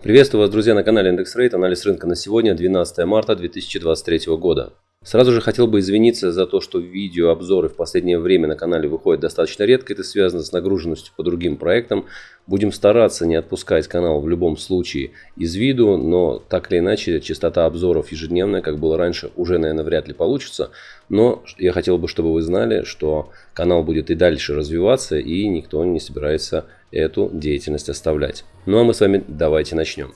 Приветствую вас, друзья, на канале Индекс Рейт. Анализ рынка на сегодня, 12 марта 2023 года. Сразу же хотел бы извиниться за то, что видеообзоры в последнее время на канале выходят достаточно редко. Это связано с нагруженностью по другим проектам. Будем стараться не отпускать канал в любом случае из виду, но так или иначе частота обзоров ежедневная, как было раньше, уже, наверное, вряд ли получится. Но я хотел бы, чтобы вы знали, что канал будет и дальше развиваться, и никто не собирается эту деятельность оставлять. Ну а мы с вами давайте начнем.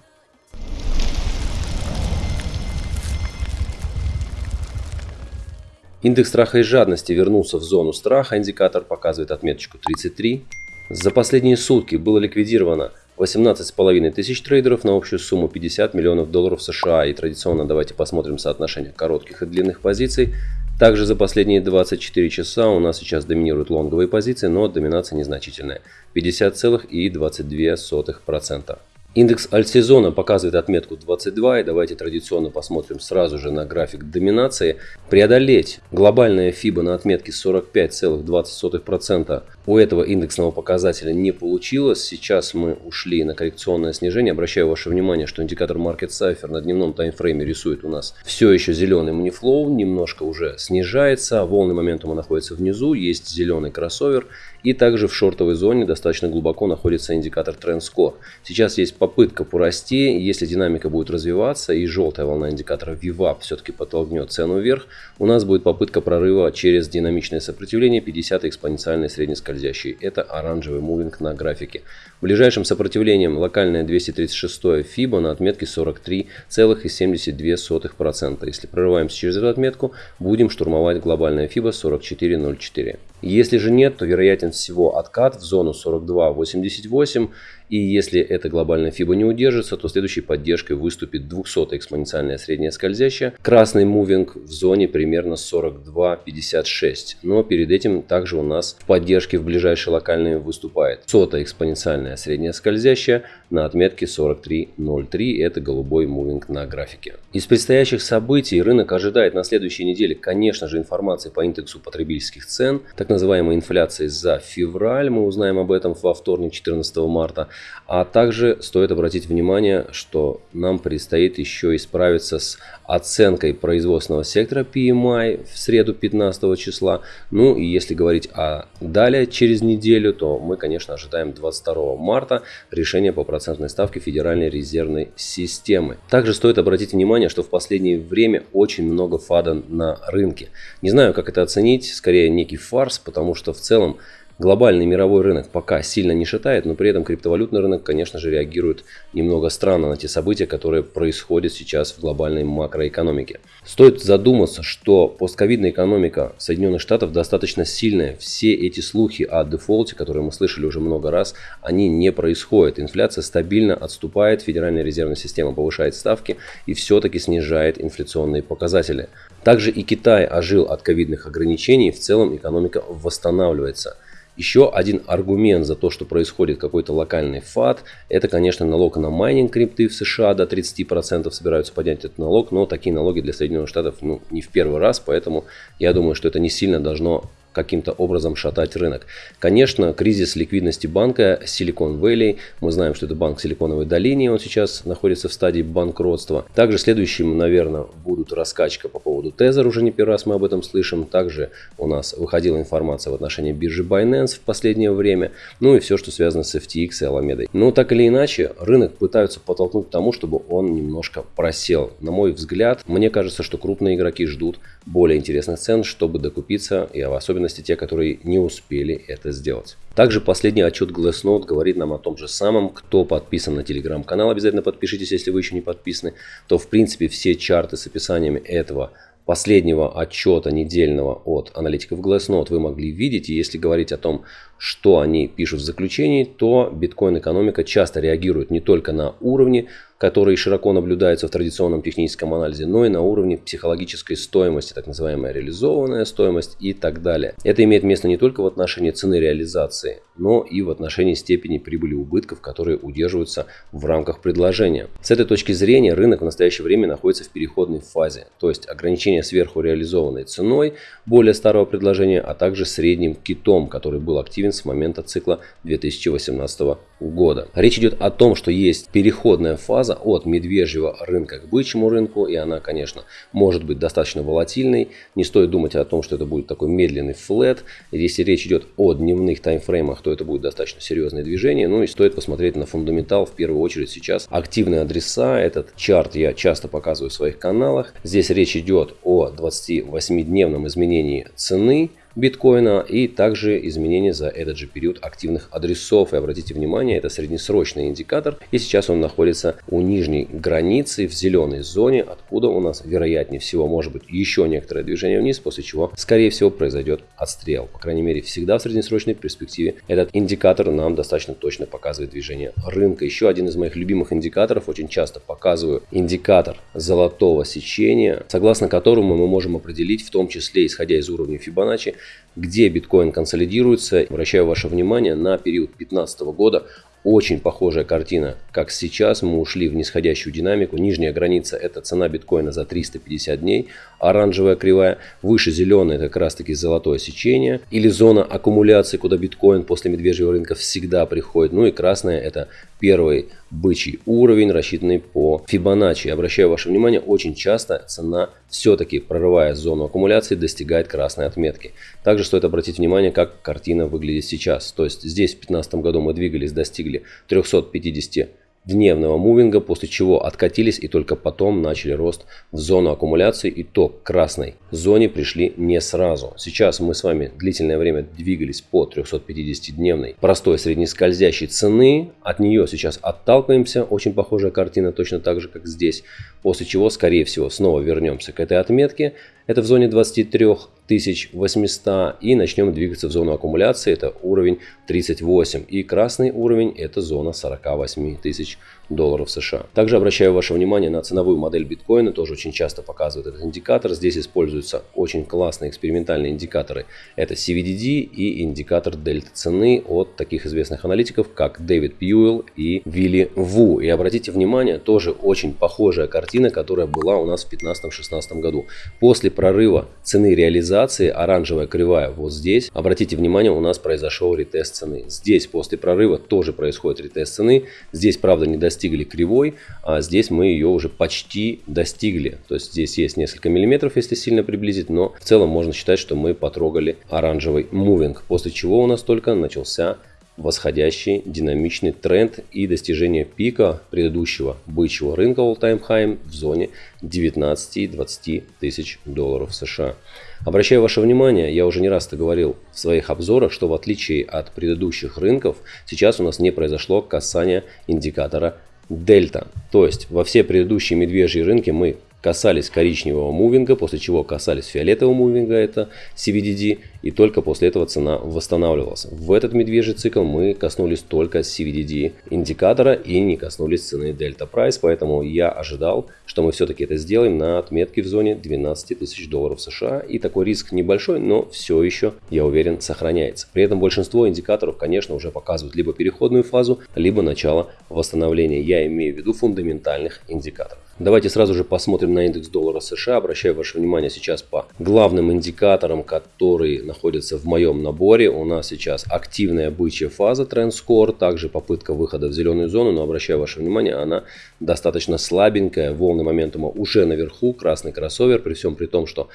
Индекс страха и жадности вернулся в зону страха, индикатор показывает отметочку 33. За последние сутки было ликвидировано 18,5 тысяч трейдеров на общую сумму 50 миллионов долларов США. И традиционно давайте посмотрим соотношение коротких и длинных позиций. Также за последние 24 часа у нас сейчас доминируют лонговые позиции, но доминация незначительная – 50,22%. Индекс альтсезона показывает отметку 22, и давайте традиционно посмотрим сразу же на график доминации. Преодолеть глобальная FIBA на отметке 45,20% у этого индексного показателя не получилось. Сейчас мы ушли на коррекционное снижение. Обращаю ваше внимание, что индикатор Market Cipher на дневном таймфрейме рисует у нас все еще зеленый манифлоу, немножко уже снижается. Волны моментума находятся внизу, есть зеленый кроссовер. И также в шортовой зоне достаточно глубоко находится индикатор TrendScore. Сейчас есть попытка порасти. Если динамика будет развиваться и желтая волна индикатора VWAP все-таки подтолкнет цену вверх, у нас будет попытка прорыва через динамичное сопротивление 50 экспоненциальной средней скользящей. Это оранжевый мувинг на графике. Ближайшим сопротивлением локальное 236 FIBA на отметке 43,72%. Если прорываемся через эту отметку, будем штурмовать глобальное FIBA 44.04. Если же нет, то вероятен всего откат в зону 42.88 и если эта глобальная FIBA не удержится, то следующей поддержкой выступит 200 экспоненциальная средняя скользящая. Красный мувинг в зоне примерно 42.56. Но перед этим также у нас в поддержке в ближайшие локальные выступает 100 экспоненциальная средняя скользящая на отметке 43.03. Это голубой мувинг на графике. Из предстоящих событий рынок ожидает на следующей неделе, конечно же, информации по индексу потребительских цен, так называемой инфляции за февраль. Мы узнаем об этом во вторник 14 марта. А также стоит обратить внимание, что нам предстоит еще исправиться с оценкой производственного сектора PMI в среду 15 числа. Ну и если говорить о далее через неделю, то мы, конечно, ожидаем 22 марта решения по процентной ставке Федеральной резервной системы. Также стоит обратить внимание, что в последнее время очень много фада на рынке. Не знаю, как это оценить, скорее некий фарс, потому что в целом Глобальный мировой рынок пока сильно не шатает, но при этом криптовалютный рынок, конечно же, реагирует немного странно на те события, которые происходят сейчас в глобальной макроэкономике. Стоит задуматься, что постковидная экономика Соединенных Штатов достаточно сильная. Все эти слухи о дефолте, которые мы слышали уже много раз, они не происходят. Инфляция стабильно отступает, Федеральная резервная система повышает ставки и все-таки снижает инфляционные показатели. Также и Китай ожил от ковидных ограничений, в целом экономика восстанавливается. Еще один аргумент за то, что происходит какой-то локальный фат, это, конечно, налог на майнинг крипты в США. До 30% собираются поднять этот налог, но такие налоги для Соединенных Штатов ну, не в первый раз, поэтому я думаю, что это не сильно должно каким-то образом шатать рынок. Конечно, кризис ликвидности банка Silicon Valley, мы знаем, что это банк Силиконовой долине, он сейчас находится в стадии банкротства. Также следующим, наверное, будут раскачка по поводу Tether, уже не первый раз мы об этом слышим. Также у нас выходила информация в отношении биржи Binance в последнее время, ну и все, что связано с FTX и Alameda. Но так или иначе, рынок пытаются подтолкнуть к тому, чтобы он немножко просел. На мой взгляд, мне кажется, что крупные игроки ждут более интересных цен, чтобы докупиться, и в особенности те, которые не успели это сделать. Также последний отчет Glassnode говорит нам о том же самом. Кто подписан на телеграм-канал, обязательно подпишитесь, если вы еще не подписаны. То в принципе все чарты с описаниями этого последнего отчета недельного от аналитиков Glassnode вы могли видеть. И если говорить о том, что они пишут в заключении, то биткоин-экономика часто реагирует не только на уровни, которые широко наблюдаются в традиционном техническом анализе, но и на уровне психологической стоимости, так называемая реализованная стоимость и так далее. Это имеет место не только в отношении цены реализации, но и в отношении степени прибыли убытков, которые удерживаются в рамках предложения. С этой точки зрения рынок в настоящее время находится в переходной фазе, то есть ограничение сверху реализованной ценой более старого предложения, а также средним китом, который был активен с момента цикла 2018 года. Речь идет о том, что есть переходная фаза от медвежьего рынка к бычьему рынку, и она, конечно, может быть достаточно волатильной. Не стоит думать о том, что это будет такой медленный флет. Если речь идет о дневных таймфреймах, то это будет достаточно серьезное движение. Ну и стоит посмотреть на фундаментал в первую очередь сейчас. Активные адреса, этот чарт я часто показываю в своих каналах. Здесь речь идет о 28-дневном изменении цены биткоина и также изменения за этот же период активных адресов. И обратите внимание, это среднесрочный индикатор. И сейчас он находится у нижней границы в зеленой зоне, откуда у нас вероятнее всего может быть еще некоторое движение вниз, после чего скорее всего произойдет отстрел. По крайней мере всегда в среднесрочной перспективе этот индикатор нам достаточно точно показывает движение рынка. Еще один из моих любимых индикаторов, очень часто показываю индикатор золотого сечения, согласно которому мы можем определить, в том числе исходя из уровня Fibonacci, где биткоин консолидируется. Обращаю ваше внимание на период 2015 года. Очень похожая картина, как сейчас. Мы ушли в нисходящую динамику. Нижняя граница – это цена биткоина за 350 дней. Оранжевая кривая. Выше зеленая – это как раз таки золотое сечение. Или зона аккумуляции, куда биткоин после медвежьего рынка всегда приходит. Ну и красная – это первый бычий уровень, рассчитанный по Fibonacci. Обращаю ваше внимание, очень часто цена все-таки, прорывая зону аккумуляции, достигает красной отметки. Также стоит обратить внимание, как картина выглядит сейчас. То есть здесь в 2015 году мы двигались, достигли 350 дневного мувинга, после чего откатились и только потом начали рост в зону аккумуляции и то к красной зоне пришли не сразу. Сейчас мы с вами длительное время двигались по 350-дневной простой среднескользящей цены. От нее сейчас отталкиваемся. Очень похожая картина, точно так же, как здесь. После чего, скорее всего, снова вернемся к этой отметке. Это в зоне 23 800 и начнем двигаться в зону аккумуляции, это уровень 38 и красный уровень это зона 48 тысяч долларов США. Также обращаю ваше внимание на ценовую модель биткоина, тоже очень часто показывают этот индикатор. Здесь используются очень классные экспериментальные индикаторы. Это CVDD и индикатор дельта цены от таких известных аналитиков, как Дэвид Пьюэлл и Вилли Ву. И обратите внимание, тоже очень похожая картина, которая была у нас в 2015-2016 году. После прорыва цены реализации, оранжевая кривая вот здесь, обратите внимание, у нас произошел ретест цены. Здесь после прорыва тоже происходит ретест цены. Здесь, правда, не достиг достигли кривой, а здесь мы ее уже почти достигли. То есть здесь есть несколько миллиметров, если сильно приблизить, но в целом можно считать, что мы потрогали оранжевый мувинг, после чего у нас только начался восходящий динамичный тренд и достижение пика предыдущего бычьего рынка all-time high в зоне 19-20 тысяч долларов США. Обращаю ваше внимание, я уже не раз это говорил в своих обзорах, что в отличие от предыдущих рынков, сейчас у нас не произошло касание индикатора дельта. То есть во все предыдущие медвежьи рынки мы касались коричневого мувинга, после чего касались фиолетового мувинга, это CVDD, и только после этого цена восстанавливалась. В этот медвежий цикл мы коснулись только CVDD индикатора и не коснулись цены Delta Price, поэтому я ожидал, что мы все-таки это сделаем на отметке в зоне 12 тысяч долларов США, и такой риск небольшой, но все еще, я уверен, сохраняется. При этом большинство индикаторов, конечно, уже показывают либо переходную фазу, либо начало восстановления. Я имею в виду фундаментальных индикаторов. Давайте сразу же посмотрим на индекс доллара США. Обращаю ваше внимание сейчас по главным индикаторам, которые находятся в моем наборе. У нас сейчас активная бычья фаза TrendScore, также попытка выхода в зеленую зону, но обращаю ваше внимание, она достаточно слабенькая. Волны моментума уже наверху, красный кроссовер, при всем при том, что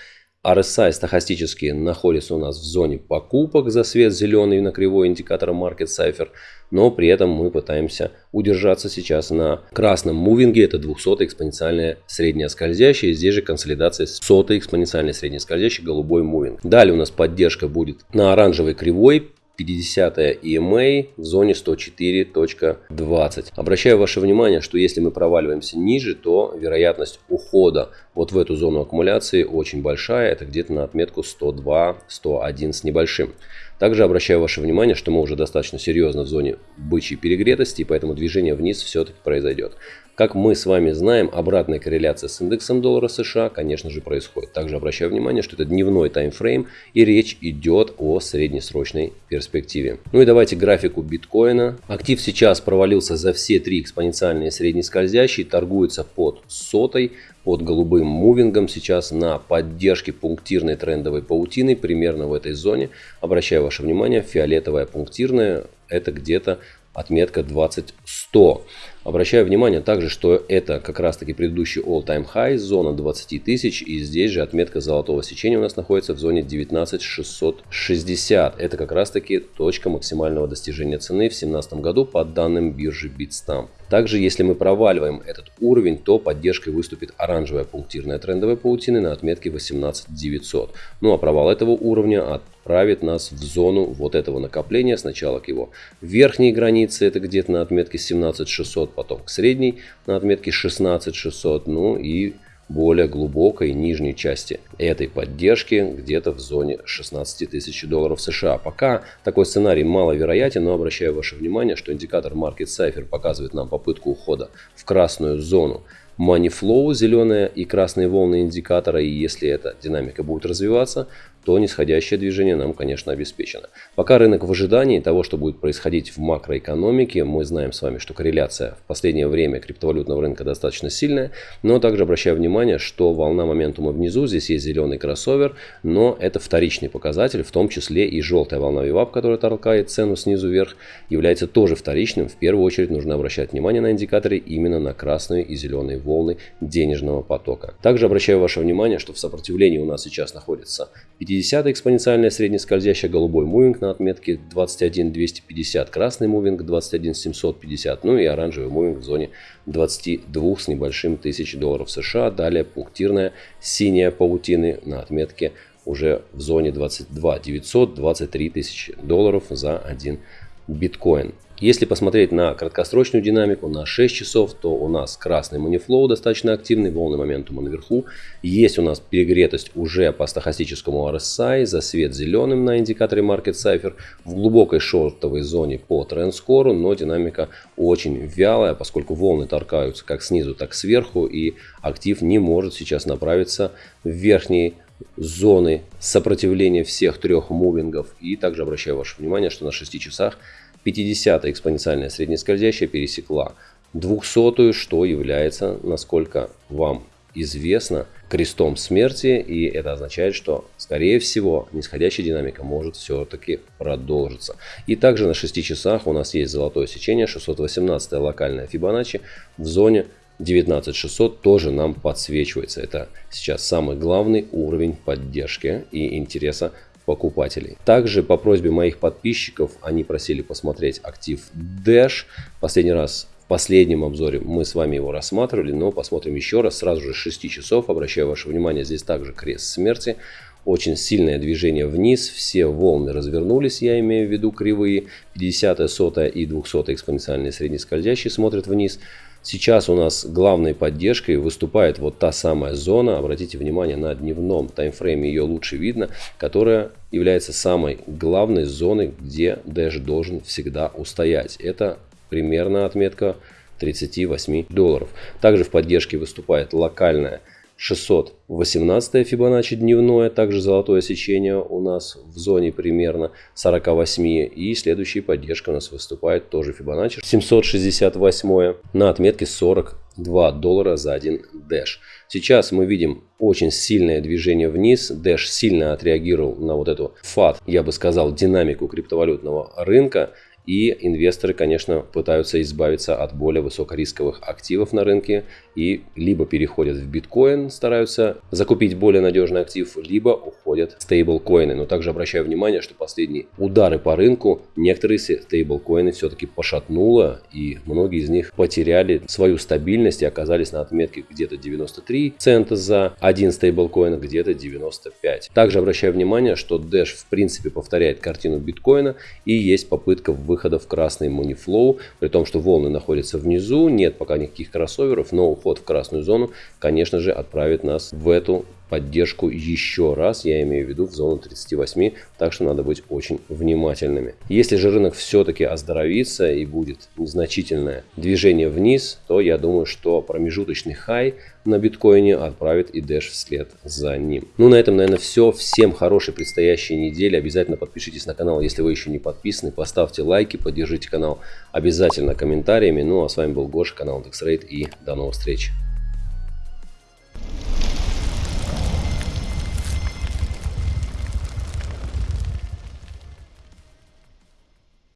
RSI стахастически находится у нас в зоне покупок за свет зеленый на кривой индикатора Market Cipher, но при этом мы пытаемся удержаться сейчас на красном мувинге, это 200 экспоненциальная средняя скользящая, здесь же консолидация 100 экспоненциальная средняя скользящая, голубой мувинг. Далее у нас поддержка будет на оранжевой кривой, 50 EMA в зоне 104.20. Обращаю ваше внимание, что если мы проваливаемся ниже, то вероятность ухода вот в эту зону аккумуляции очень большая. Это где-то на отметку 102-101 с небольшим. Также обращаю ваше внимание, что мы уже достаточно серьезно в зоне бычьей перегретости, и поэтому движение вниз все-таки произойдет. Как мы с вами знаем, обратная корреляция с индексом доллара США, конечно же, происходит. Также обращаю внимание, что это дневной таймфрейм и речь идет о среднесрочной перспективе. Ну и давайте графику биткоина. Актив сейчас провалился за все три экспоненциальные среднескользящие, торгуется под сотой под голубым мувингом сейчас на поддержке пунктирной трендовой паутины примерно в этой зоне. Обращаю ваше внимание, фиолетовая пунктирная это где-то отметка 20100. Обращаю внимание также, что это как раз таки предыдущий all-time high, зона 20 тысяч, и здесь же отметка золотого сечения у нас находится в зоне 19660. Это как раз таки точка максимального достижения цены в 2017 году по данным биржи Bitstamp. Также, если мы проваливаем этот уровень, то поддержкой выступит оранжевая пунктирная трендовая паутина на отметке 18900. Ну а провал этого уровня отправит нас в зону вот этого накопления. Сначала к его верхней границе, это где-то на отметке 17600, потом к средней на отметке 16600, ну и более глубокой нижней части этой поддержки где-то в зоне 16 тысяч долларов США. Пока такой сценарий маловероятен, но обращаю ваше внимание, что индикатор Market Cipher показывает нам попытку ухода в красную зону money flow, зеленые и красные волны индикатора, и если эта динамика будет развиваться, то нисходящее движение нам, конечно, обеспечено. Пока рынок в ожидании того, что будет происходить в макроэкономике, мы знаем с вами, что корреляция в последнее время криптовалютного рынка достаточно сильная, но также обращаю внимание, что волна моментума внизу, здесь есть зеленый кроссовер, но это вторичный показатель, в том числе и желтая волна VWAP, которая толкает цену снизу вверх, является тоже вторичным. В первую очередь нужно обращать внимание на индикаторы именно на красные и зеленые волны денежного потока. Также обращаю ваше внимание, что в сопротивлении у нас сейчас находится 50 50 экспоненциальная среднескользящая голубой moving на отметке 21250, красный moving 21750, ну и оранжевый moving в зоне 22 с небольшим тысяч долларов США. Далее пунктирная синяя паутины на отметке уже в зоне 22 900, 23 тысячи долларов за один биткоин. Если посмотреть на краткосрочную динамику на 6 часов, то у нас красный money flow достаточно активный, волны моментума наверху. Есть у нас перегретость уже по стахастическому RSI, засвет зеленым на индикаторе Market Cipher, в глубокой шортовой зоне по трендскору, но динамика очень вялая, поскольку волны торкаются как снизу, так сверху, и актив не может сейчас направиться в верхние зоны сопротивления всех трех мувингов. И также обращаю ваше внимание, что на 6 часах 50 экспоненциальная среднескользящая пересекла 200 что является, насколько вам известно, крестом смерти. И это означает, что, скорее всего, нисходящая динамика может все-таки продолжиться. И также на 6 часах у нас есть золотое сечение, 618 локальная Фибоначчи в зоне 19600 тоже нам подсвечивается. Это сейчас самый главный уровень поддержки и интереса покупателей. Также по просьбе моих подписчиков они просили посмотреть актив Dash. Последний раз в последнем обзоре мы с вами его рассматривали, но посмотрим еще раз. Сразу же 6 часов. Обращаю ваше внимание, здесь также крест смерти. Очень сильное движение вниз, все волны развернулись, я имею в виду кривые. 50, 100 и 200 экспоненциальные среднескользящие смотрят вниз. Сейчас у нас главной поддержкой выступает вот та самая зона, обратите внимание на дневном таймфрейме ее лучше видно, которая является самой главной зоной, где Dash должен всегда устоять. Это примерно отметка 38 долларов. Также в поддержке выступает локальная 618 Фибоначчи дневное, также золотое сечение у нас в зоне примерно 48. И следующая поддержка у нас выступает тоже Фибоначчи 768 на отметке 42 доллара за один Dash. Сейчас мы видим очень сильное движение вниз. Dash сильно отреагировал на вот эту фат, я бы сказал, динамику криптовалютного рынка. И инвесторы, конечно, пытаются избавиться от более высокорисковых активов на рынке и либо переходят в биткоин, стараются закупить более надежный актив, либо уходят в стейблкоины. Но также обращаю внимание, что последние удары по рынку некоторые стейблкоины все-таки пошатнуло, и многие из них потеряли свою стабильность и оказались на отметке где-то 93 цента за один стейблкоин, где-то 95. Также обращаю внимание, что Dash в принципе повторяет картину биткоина и есть попытка в выхода в красный Moneyflow, при том, что волны находятся внизу, нет пока никаких кроссоверов, но уход в красную зону, конечно же, отправит нас в эту поддержку еще раз, я имею в виду в зону 38, так что надо быть очень внимательными. Если же рынок все-таки оздоровится и будет незначительное движение вниз, то я думаю, что промежуточный хай на биткоине отправит и Dash вслед за ним. Ну на этом, наверное, все. Всем хорошей предстоящей недели. Обязательно подпишитесь на канал, если вы еще не подписаны. Поставьте лайки, поддержите канал обязательно комментариями. Ну а с вами был Гоша, канал DexRate и до новых встреч.